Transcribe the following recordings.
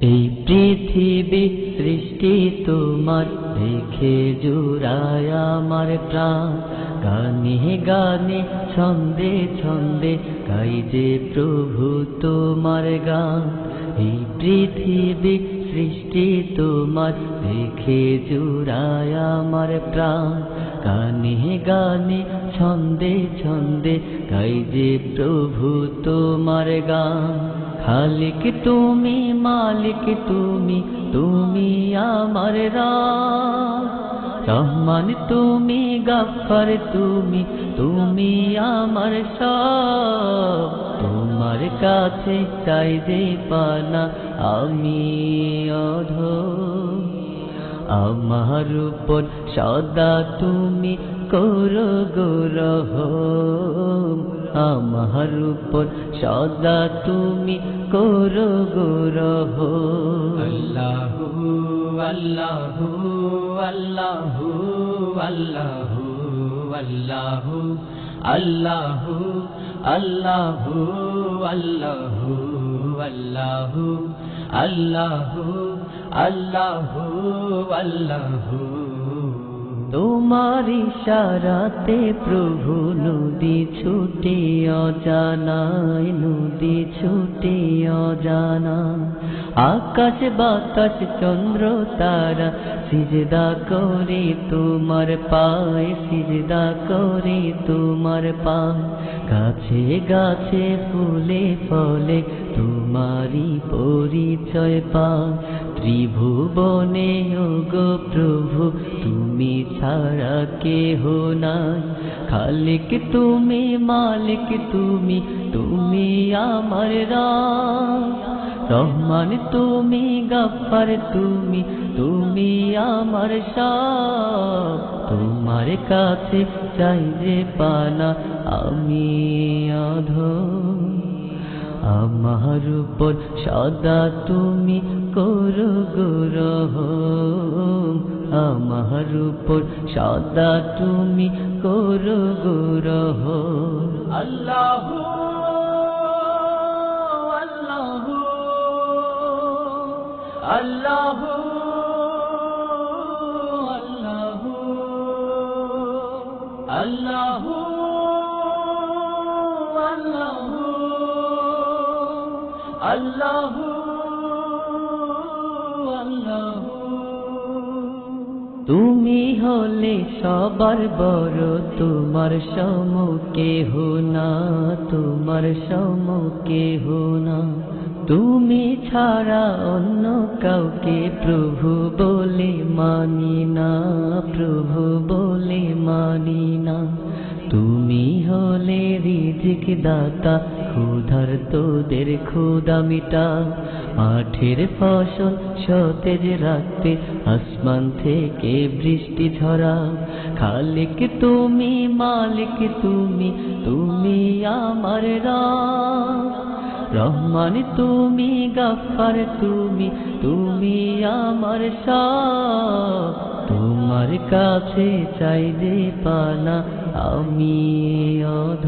এই পৃথিবী সৃষ্টি তোমার, দেখে জুড়ায় আমার প্রাণ। গানে গানে, ছন্দে ছন্দে গাই যে প্রভু তোমার গান। এই পৃথিবী সৃষ্টি তোমার, দেখে জুড়ায় আমার প্রাণ। গানে গানে ছন্দে ছন্দে গাই যে প্রভু তোমার গান। খালিক তুমি, মালিক তুমি তুমি আমার রাম। রহমান তুমি, গাফার তুমি তুমি আমার সব। তোমার কাছে চাই যে পানা আমি অধ আমার উপর সদা তুমি করো গৌরহ আমার উপর সদা তুমি করো গৌরহ আল্লাহু আল্লাহু আল্লাহু আল্লাহু আল্লাহু আল্লাহু তোমার ইশারাতে প্রভু নদী ছুটে, অজানায় নদী ছুটে অজানা আকাশ, বাতাস, চন্দ্র, তারা সিজদা করে, তোমার পায় সিজদা করে, তোমার পায়। গাছে গাছে ফুলে, ফলে তোমারই পরিচয় পায়। ত্রিভুবনে গো প্রভু, তুমি ছাড়া কেহ নাই। খালিক তুমি, মালিক তুমি তুমি আমার রহমান তুমি গাফার তুমি তুমি আমার সব তোমার কাছে চাই যে পানা, আমি অধ আমার উপর সদা তুমি করো গুরহ আমার উপর সদা তুমি করো গুরহ আল্লাহু আল্লাহু আল্লাহু আল্লাহু আল্লাহু। আল্লাহু তুমি হলে সবার বড়, তোমার সমুখে না, তোমার সমুখে না। তুমি ছাড়া অন্য কাউকে প্রভু বলে মানি না, প্রভু বলে মানি রিজিক দাতা, ক্ষুধার তোদের ক্ষুদা মিটা। মাঠের ফসল সতেজ রাখতে আসমান থেকে বৃষ্টি ঝরা। খালিক তুমি, মালিক তুমি তুমি আমার রহমান তুমি গাফার তুমি তুমি আমার তোমার কাছে চাই যে পানা, আমি অধ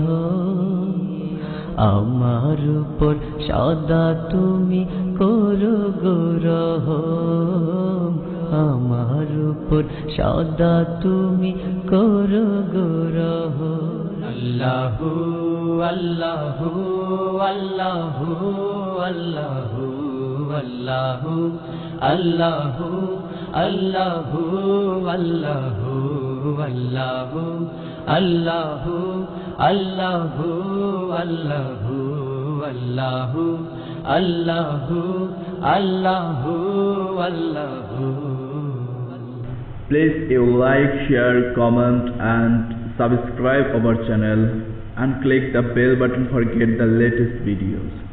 আমার উপর সদা তুমি করো গৌরহ। আমার উপর সদা তুমি করো গৌরহ। আল্লাহু আল্লাহু আল্লাহু আল্লাহু আল্লাহু আল্লাহু আল্লাহু আল্লাহু আল্লাহু আল্লাহু আল্লাহু আল্লাহু আল্লাহু আল্লাহু আল্লাহু আল্লাহু Please you like, share, comment and subscribe our channel and click the bell button for get the latest videos.